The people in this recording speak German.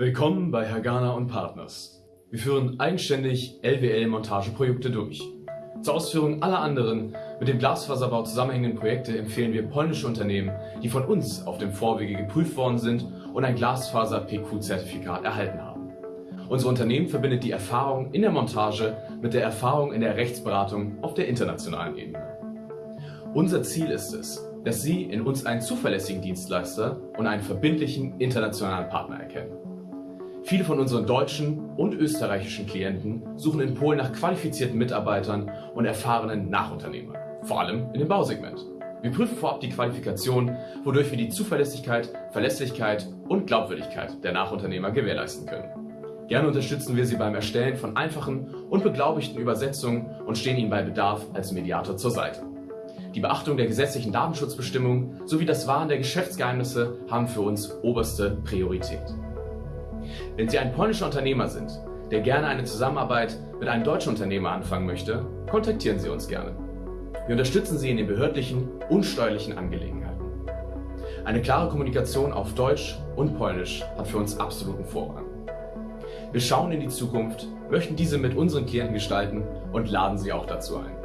Willkommen bei Hagana und Partners. Wir führen eigenständig LWL-Montageprojekte durch. Zur Ausführung aller anderen mit dem Glasfaserbau zusammenhängenden Projekte empfehlen wir polnische Unternehmen, die von uns auf dem Vorwege geprüft worden sind und ein Glasfaser-PQ-Zertifikat erhalten haben. Unser Unternehmen verbindet die Erfahrung in der Montage mit der Erfahrung in der Rechtsberatung auf der internationalen Ebene. Unser Ziel ist es, dass Sie in uns einen zuverlässigen Dienstleister und einen verbindlichen internationalen Partner erkennen. Viele von unseren deutschen und österreichischen Klienten suchen in Polen nach qualifizierten Mitarbeitern und erfahrenen Nachunternehmern, vor allem in dem Bausegment. Wir prüfen vorab die Qualifikation, wodurch wir die Zuverlässigkeit, Verlässlichkeit und Glaubwürdigkeit der Nachunternehmer gewährleisten können. Gerne unterstützen wir Sie beim Erstellen von einfachen und beglaubigten Übersetzungen und stehen Ihnen bei Bedarf als Mediator zur Seite. Die Beachtung der gesetzlichen Datenschutzbestimmungen sowie das Wahren der Geschäftsgeheimnisse haben für uns oberste Priorität. Wenn Sie ein polnischer Unternehmer sind, der gerne eine Zusammenarbeit mit einem deutschen Unternehmer anfangen möchte, kontaktieren Sie uns gerne. Wir unterstützen Sie in den behördlichen und steuerlichen Angelegenheiten. Eine klare Kommunikation auf Deutsch und Polnisch hat für uns absoluten Vorrang. Wir schauen in die Zukunft, möchten diese mit unseren Klienten gestalten und laden Sie auch dazu ein.